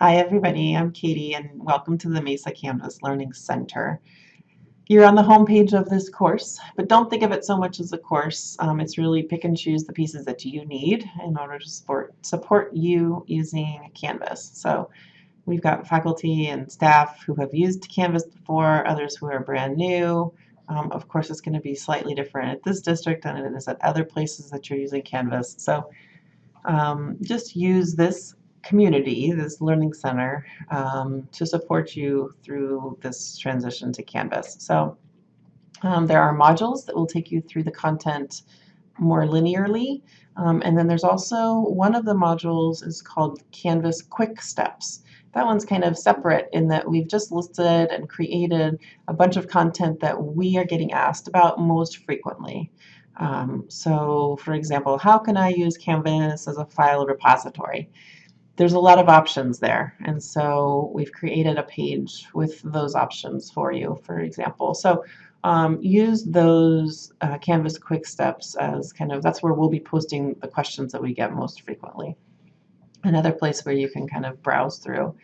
Hi everybody, I'm Katie and welcome to the Mesa Canvas Learning Center. You're on the home page of this course, but don't think of it so much as a course. Um, it's really pick and choose the pieces that you need in order to support, support you using Canvas. So we've got faculty and staff who have used Canvas before, others who are brand new. Um, of course, it's going to be slightly different at this district than it is at other places that you're using Canvas. So um, just use this community, this learning center, um, to support you through this transition to Canvas. So um, there are modules that will take you through the content more linearly. Um, and then there's also one of the modules is called Canvas Quick Steps. That one's kind of separate in that we've just listed and created a bunch of content that we are getting asked about most frequently. Um, so for example, how can I use Canvas as a file repository? There's a lot of options there. And so we've created a page with those options for you, for example. So um, use those uh, Canvas quick steps as kind of, that's where we'll be posting the questions that we get most frequently. Another place where you can kind of browse through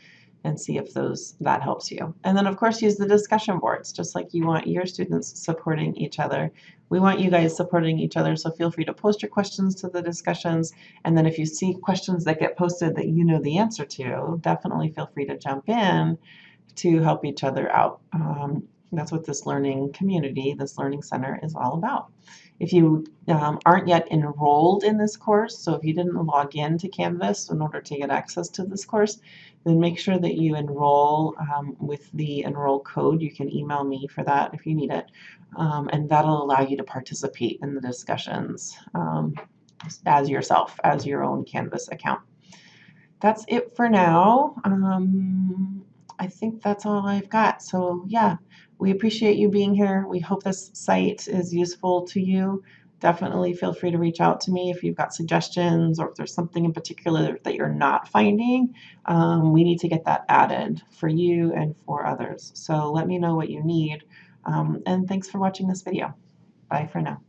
and see if those that helps you. And then of course use the discussion boards, just like you want your students supporting each other. We want you guys supporting each other, so feel free to post your questions to the discussions. And then if you see questions that get posted that you know the answer to, definitely feel free to jump in to help each other out. Um, that's what this learning community, this learning center is all about. If you um, aren't yet enrolled in this course, so if you didn't log in to Canvas in order to get access to this course, then make sure that you enroll um, with the enroll code. You can email me for that if you need it. Um, and that'll allow you to participate in the discussions um, as yourself, as your own Canvas account. That's it for now. Um, I think that's all I've got. So yeah, we appreciate you being here. We hope this site is useful to you. Definitely feel free to reach out to me if you've got suggestions or if there's something in particular that you're not finding. Um, we need to get that added for you and for others. So let me know what you need. Um, and thanks for watching this video. Bye for now.